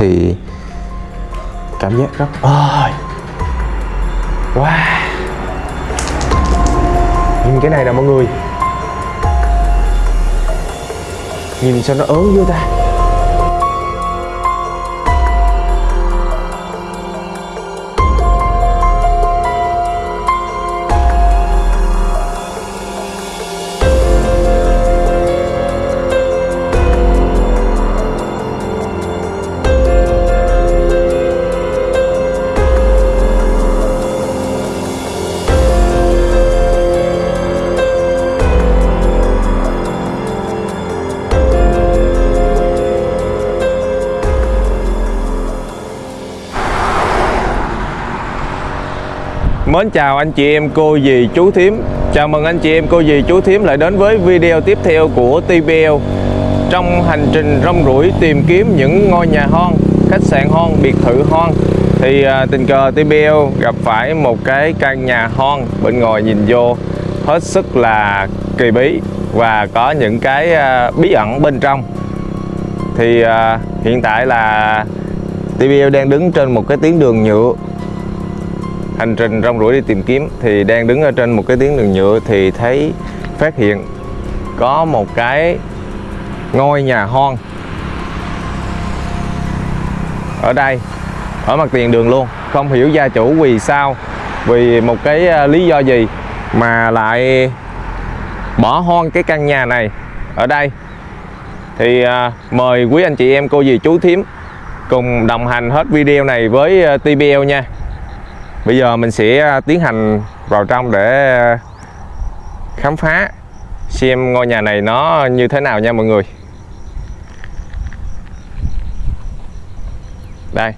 thì cảm giác rất ơi wow. Nhìn cái này nè mọi người. Nhìn sao nó ớn dữ ta. Mến chào anh chị em cô dì chú thím. Chào mừng anh chị em cô dì chú thím lại đến với video tiếp theo của TBL Trong hành trình rong ruổi tìm kiếm những ngôi nhà hon, khách sạn hon, biệt thự hon Thì à, tình cờ TBL gặp phải một cái căn nhà hon bên ngoài nhìn vô hết sức là kỳ bí Và có những cái à, bí ẩn bên trong. Thì à, hiện tại là TBL đang đứng trên một cái tuyến đường nhựa hành trình rong ruổi đi tìm kiếm thì đang đứng ở trên một cái tuyến đường nhựa thì thấy phát hiện có một cái ngôi nhà hoang ở đây ở mặt tiền đường luôn. Không hiểu gia chủ vì sao vì một cái à, lý do gì mà lại bỏ hoang cái căn nhà này ở đây. Thì à, mời quý anh chị em cô dì chú thím cùng đồng hành hết video này với à, TBL nha. Bây giờ mình sẽ à, tiến hành vào trong để à, khám phá xem ngôi nhà này nó như thế nào nha mọi người. Đây.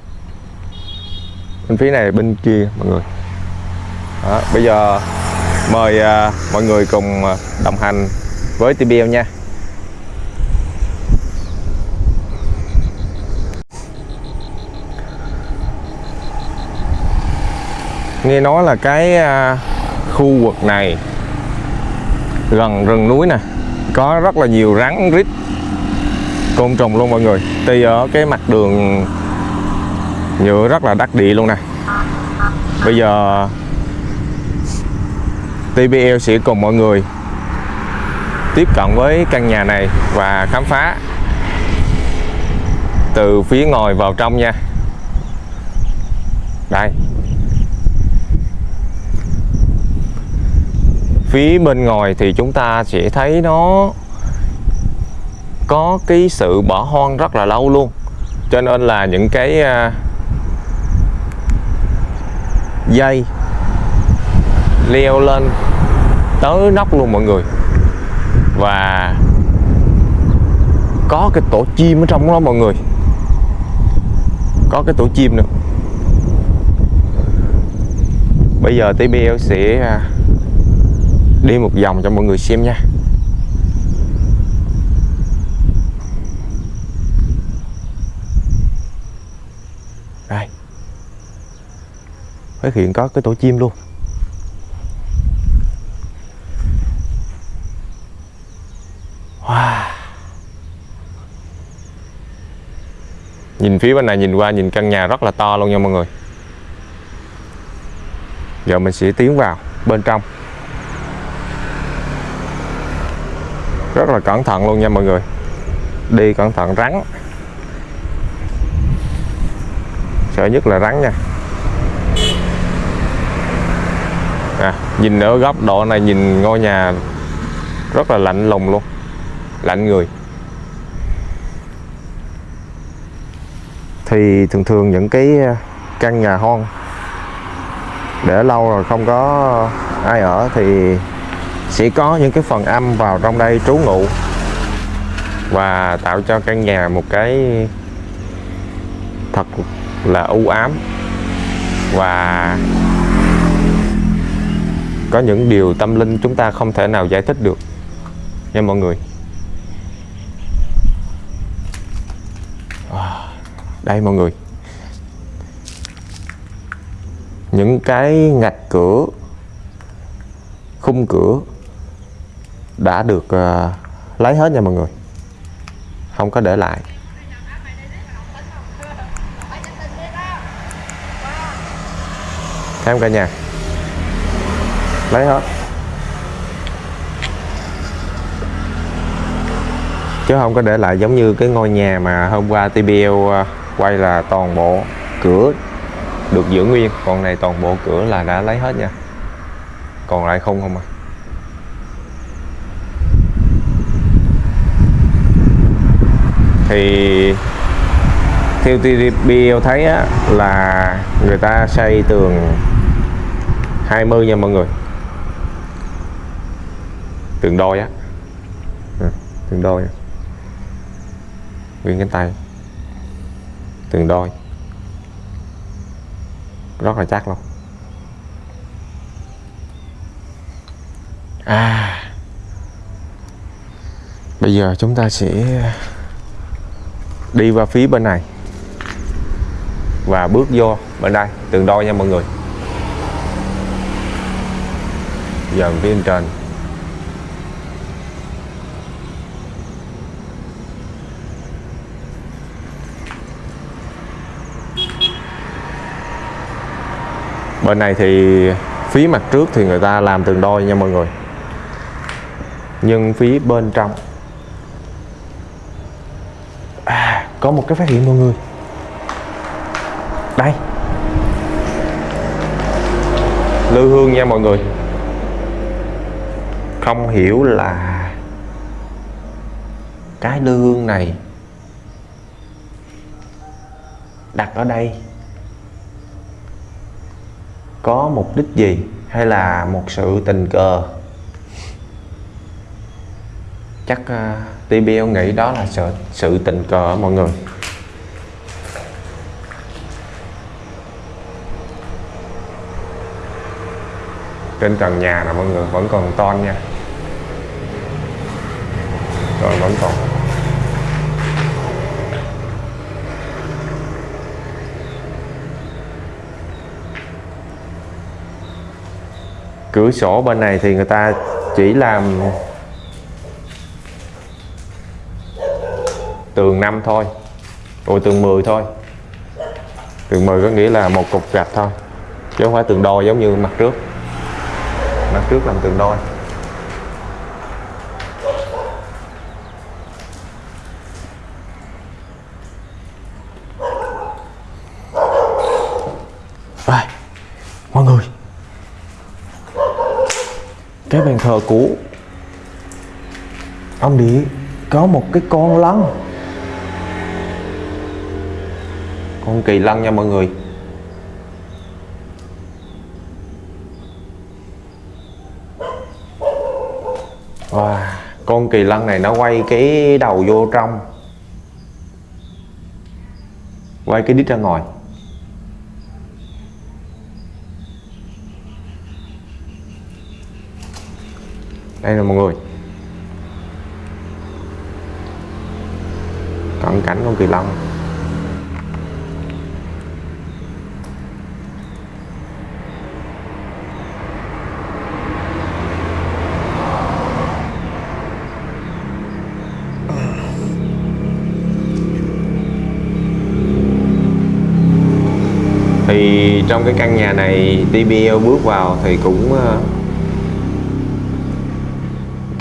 Bên phía này bên kia mọi người. Đó, bây giờ mời à, mọi người cùng đồng hành với TBL nha. Nghe nói là cái à, khu vực này gần rừng núi nè, có rất là nhiều rắn rít côn trùng luôn mọi người. Tuy ở cái mặt đường nhựa rất là đắc địa luôn nè. Bây giờ TBL sẽ cùng mọi người tiếp cận với căn nhà này và khám phá từ phía ngoài vào trong nha. Đây. Phía bên ngoài thì chúng ta sẽ thấy nó có cái sự bỏ hoang rất là lâu luôn. Cho nên là những cái à, dây leo lên tới nóc luôn mọi người. Và có cái tổ chim ở trong đó mọi người. Có cái tổ chim nữa. Bây giờ TBL sẽ à, đi một vòng cho mọi người xem nha. Đây. Phát hiện có cái tổ chim luôn. Wow. nhìn phía bên này, nhìn qua, nhìn căn nhà rất là to luôn nha mọi người. Giờ mình sẽ tiến vào bên trong. Rất là cẩn thận luôn nha mọi người. Đi cẩn thận rắn. Sợ nhất là rắn nha. À, nhìn ở góc độ này nhìn ngôi nhà rất là lạnh lùng luôn. Lạnh người. Thì thường thường những cái à, căn nhà hoang để lâu rồi không có ai ở thì sẽ có những cái phần âm vào trong đây trú ngụ và tạo cho căn nhà một cái thật là u ám. Và có những điều tâm linh chúng ta không thể nào giải thích được nha mọi người. À, đây mọi người. Những cái ngạch cửa, khung cửa đã được ờ, lấy hết nha mọi người. Không có để lại. Em cả nhà. Lấy hết. Chứ không có để lại giống như cái ngôi nhà mà hôm qua TBL ờ, quay là toàn bộ cửa được giữ nguyên. Còn này toàn bộ cửa là đã lấy hết nha. Còn lại không không à. Thì theo TDP thấy á, là người ta xây tường 20 nha mọi người. Tường đôi á. Ừ, tường đôi nguyên cánh tay. Tường đôi. Rất là chắc luôn. À. Bây giờ chúng ta sẽ đi qua phía bên này và bước vô bên đây. Tường đôi nha mọi người. Giờ phía bên trên. Bên này thì phía mặt trước thì người ta làm tường đôi nha mọi người. Nhưng phía bên trong à, có một cái phát hiện mọi người. Đây. Lư hương nha mọi người. Không hiểu là cái lư hương này đặt ở đây có mục đích gì hay là một sự tình cờ? Chắc ờ, uh, TBL nghĩ đó là sự, sự tình cờ mọi người? Trên trần nhà là mọi người vẫn còn ton nha. Rồi vẫn còn. Cửa sổ bên này thì người ta chỉ làm tường 5 thôi. Rồi tường 10 thôi. Tường 10 có nghĩa là một cục gạch thôi chứ không phải tường đôi giống như mặt trước. Mặt trước làm tường đôi. Rồi, mọi người. Cái bàn thờ cũ ông địa có một cái con lân con kỳ lân nha mọi người. Wow, con kỳ lân này nó quay cái đầu vô trong. Quay cái đít ra ngoài. Đây là mọi người. Cận cảnh con kỳ lân thì trong cái căn nhà này TBL bước vào thì cũng ờ,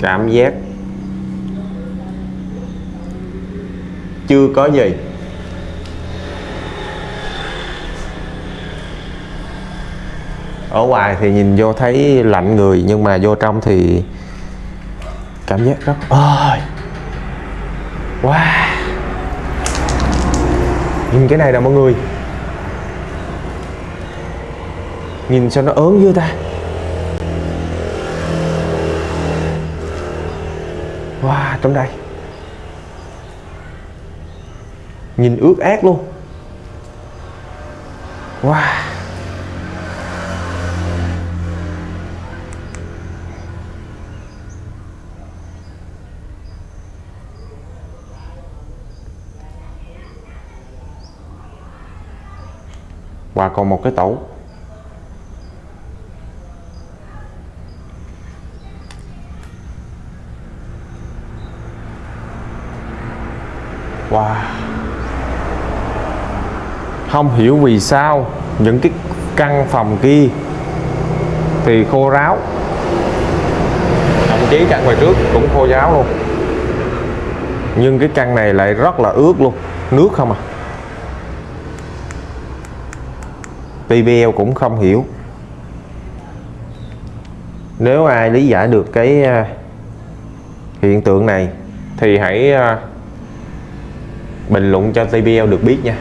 cảm giác chưa có gì. Ở ngoài thì nhìn vô thấy lạnh người, nhưng mà vô trong thì cảm giác rất ơi wow. Nhìn cái này nè mọi người. Nhìn sao nó ớn dữ ta. Wow, trong đây. Nhìn ướt át luôn. Wow. Và còn một cái tẩu. Không hiểu vì sao những cái căn phòng kia thì khô ráo. Thậm chí căn ngoài trước cũng khô ráo luôn. Nhưng cái căn này lại rất là ướt luôn nước không à. TBL cũng không hiểu. Nếu ai lý giải được cái à, hiện tượng này thì hãy à, bình luận cho TBL được biết nha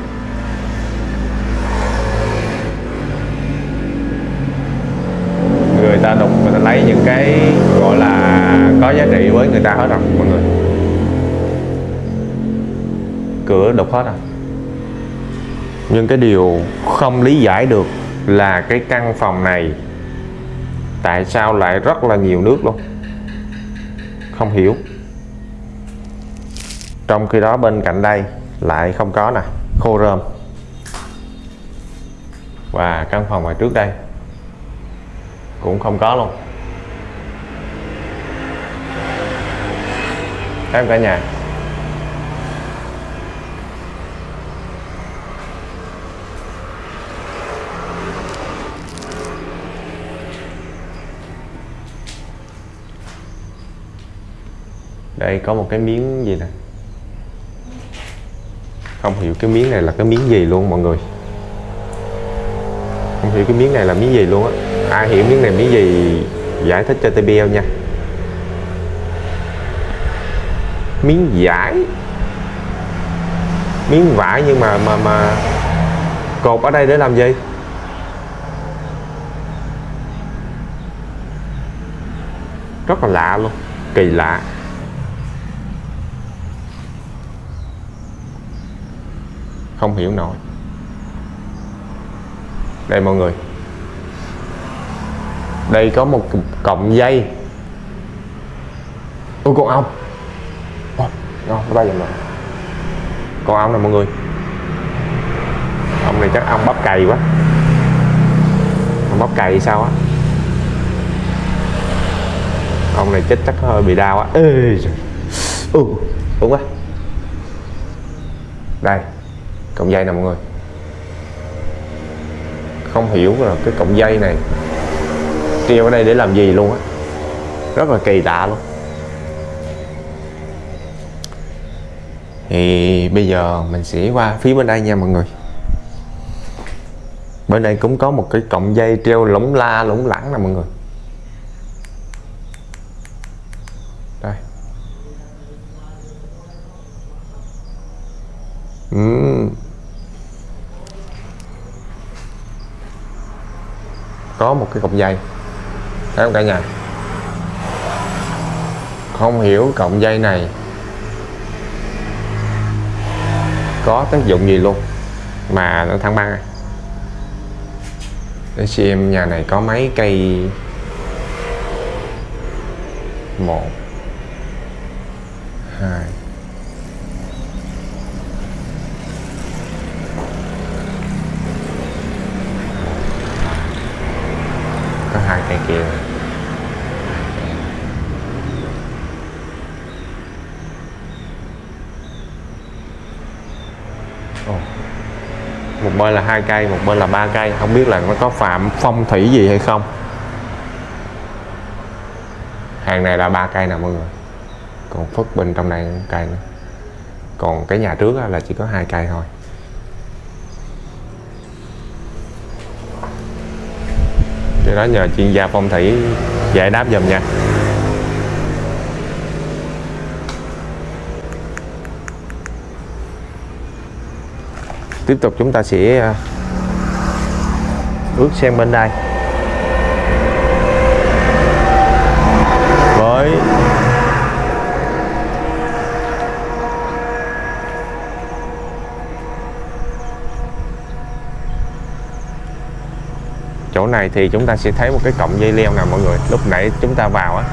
người ta đục người ta lấy những cái gọi là có giá trị với người ta hết rồi mọi người cửa đục hết à? nhưng cái điều không lý giải được là cái căn phòng này tại sao lại rất là nhiều nước luôn? Không hiểu. Trong khi đó bên cạnh đây lại không có nè, khô rơm. Và căn phòng ngoài trước đây cũng không có luôn. Em cả nhà đây, có một cái miếng gì nè? Không hiểu cái miếng này là cái miếng gì luôn, mọi người. Không hiểu cái miếng này là miếng gì luôn á. Ai hiểu miếng này miếng gì, giải thích cho TBL nha. Miếng giải miếng vải nhưng mà mà mà cột ở đây để làm gì? Rất là lạ luôn, kỳ lạ. Không hiểu nổi. Đây mọi người. Đây có một cọng dây. Ôi, con ong. Ngon nó bay vào rồi con ong này mọi người. Ông này chắc ong bắp cày quá. Ong bắp cày sao á? Ông này chết chắc hơi bị đau á. Ê ừ đúng quá. Đây cộng dây nè mọi người. Không hiểu là cái cộng dây này treo ở đây để làm gì luôn á. Rất là kỳ lạ luôn. Thì bây giờ mình sẽ qua phía bên đây nha mọi người. Bên đây cũng có một cái cọng dây treo lủng la lủng lẳng nè mọi người. Đây. Uhm. Có một cái cọng dây. Thấy không cả nhà? Không hiểu cọng dây này có tác dụng gì luôn, mà nó thăng băng để xem nhà này có mấy cây. Một, hai Thank you. một bên là hai cây, một bên là ba cây. Không biết là nó có phạm phong thủy gì hay không. Hàng này là ba cây nè mọi người. Còn phất bên trong này cây nữa. Còn cái nhà trước là chỉ có hai cây thôi. Cái đó nhờ chuyên gia phong thủy giải đáp dùm nha. Tiếp tục chúng ta sẽ à, bước sang bên đây với chỗ này thì chúng ta sẽ thấy một cái cọng dây leo nè mọi người? Lúc nãy chúng ta vào á,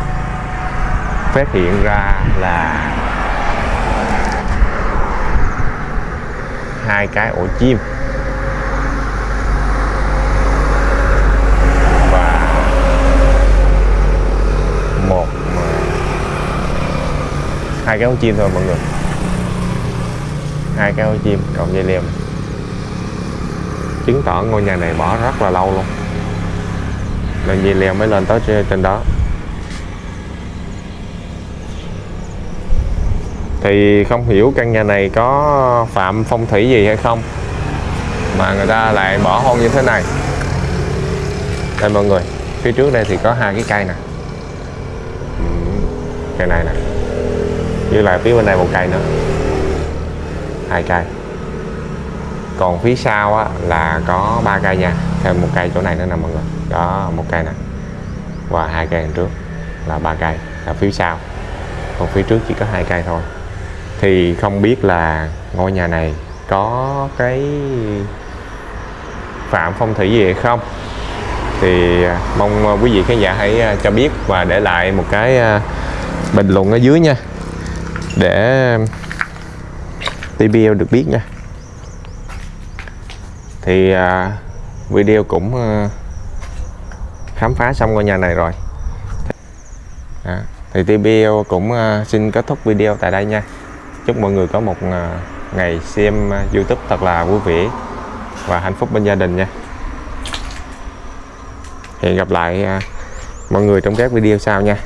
phát hiện ra là hai cái ổ chim. Và một, hai cái ổ chim thôi mọi người. Hai cái ổ chim cộng dây leo chứng tỏ ngôi nhà này bỏ rất là lâu luôn nên dây leo mới lên tới trên- đó. Thì không hiểu căn nhà này có phạm phong thủy gì hay không mà người ta lại bỏ hôn như thế này. Đây mọi người phía trước đây thì có hai cái cây nè. Ừ, cây này nè với lại phía bên này một cây nữa. Hai cây. Còn phía sau á, là có ba cây nha thêm một cây chỗ này nữa nè mọi người. Đó, một cây nè. Và hai cây đằng trước là ba cây, là phía sau. Còn phía trước chỉ có hai cây thôi. Thì không biết là ngôi nhà này có cái phạm phong thủy gì hay không? Thì à, mong à, quý vị khán giả hãy à, cho biết và để lại một cái bình luận ở dưới nha. Để TBL được biết nha. Thì video cũng ờ, khám phá xong ngôi nhà này rồi. À, thì TBO cũng ờ, xin kết thúc video tại đây nha. Chúc mọi người có một ờ, ngày xem YouTube thật là vui vẻ và hạnh phúc bên gia đình nha. Hẹn gặp lại mọi người trong các video sau nha.